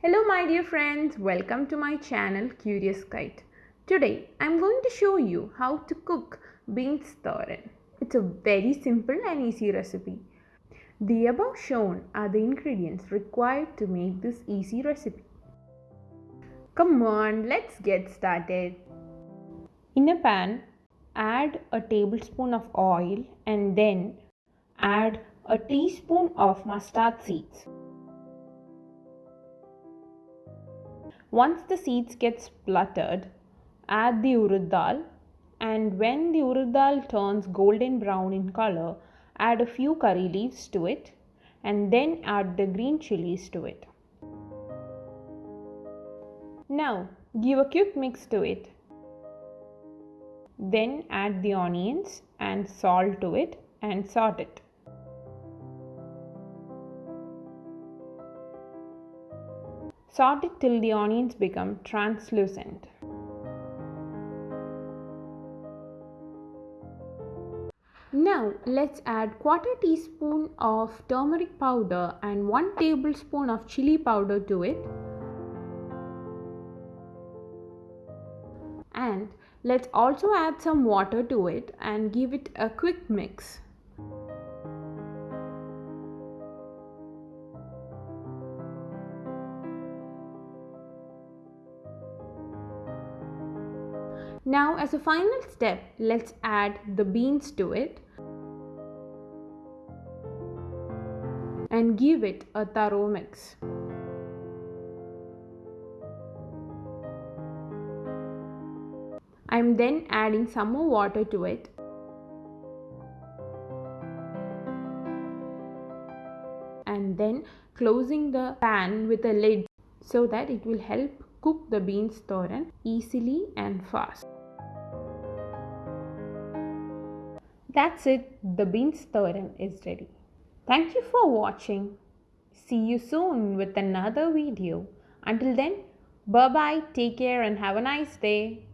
Hello my dear friends, welcome to my channel Curious Kite. Today I'm going to show you how to cook beans thoran. It's a very simple and easy recipe. The above shown are the ingredients required to make this easy recipe. Come on, let's get started. In a pan, add a tablespoon of oil and then add a teaspoon of mustard seeds. Once the seeds get spluttered, add the urad dal and when the urad dal turns golden brown in color, add a few curry leaves to it and then add the green chilies to it. Now give a quick mix to it. Then add the onions and salt to it and saute it. Saute it till the onions become translucent. Now let's add quarter teaspoon of turmeric powder and 1 tablespoon of chili powder to it. And let's also add some water to it and give it a quick mix. Now as a final step, let's add the beans to it and give it a thorough mix. I am then adding some more water to it and then closing the pan with a lid so that it will help cook the beans thoran easily and fast. That's it, the beans thoran is ready. Thank you for watching. See you soon with another video. Until then, bye bye, take care, and have a nice day.